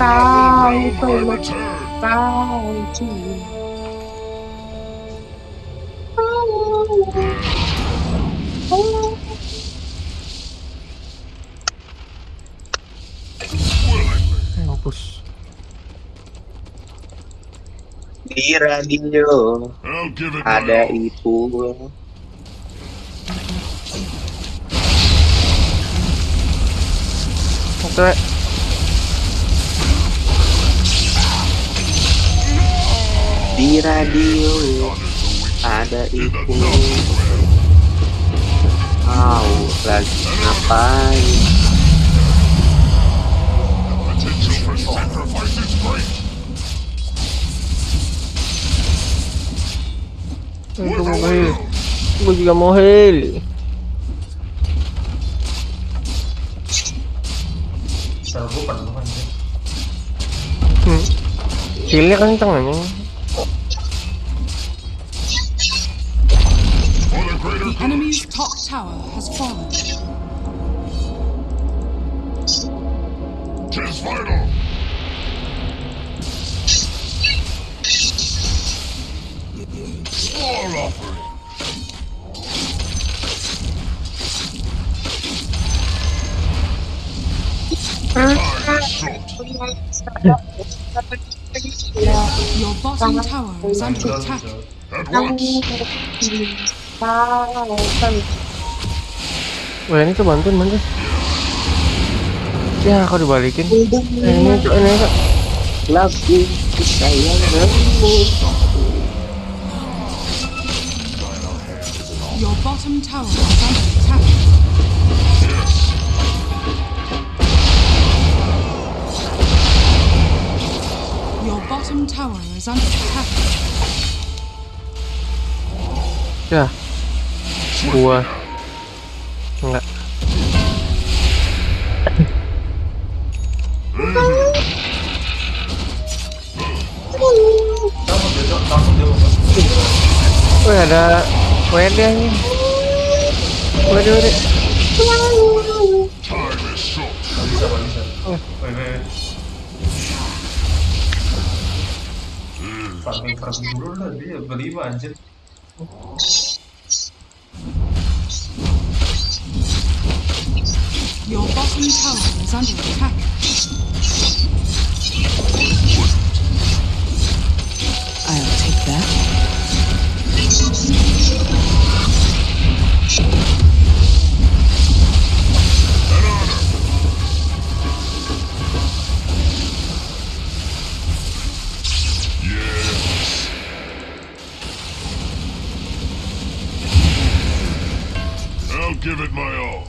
bow so much, bow Di radio ada itu. Oke. Okay. di radio ada itu wow lagi ngapain Gue mau heal Gue juga mau heal ya. Hmm Healnya kan kenceng The enemy's top tower has fallen. Tis vital! War offering! Your bottom tower is under attack. At once! Wah ini tuh bantuin bantuin. Ya aku dibalikin. Eh, ini ini tuh ini tuh. Lagu Your bottom tower is under attack. Yeah gua enggak Wih ada WD ini. WD WD Farming farming dulu lah dia beli anjir is under attack. I'll take that. give it my all.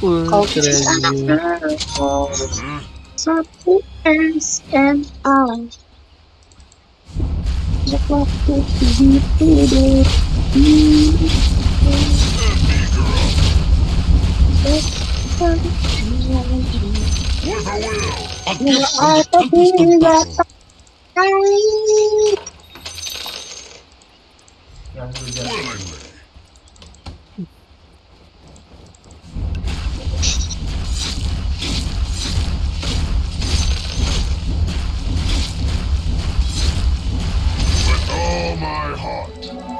Cultures and miracles, suppliers and Willingly.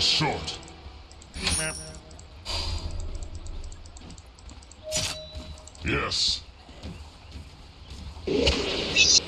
is short. Yes.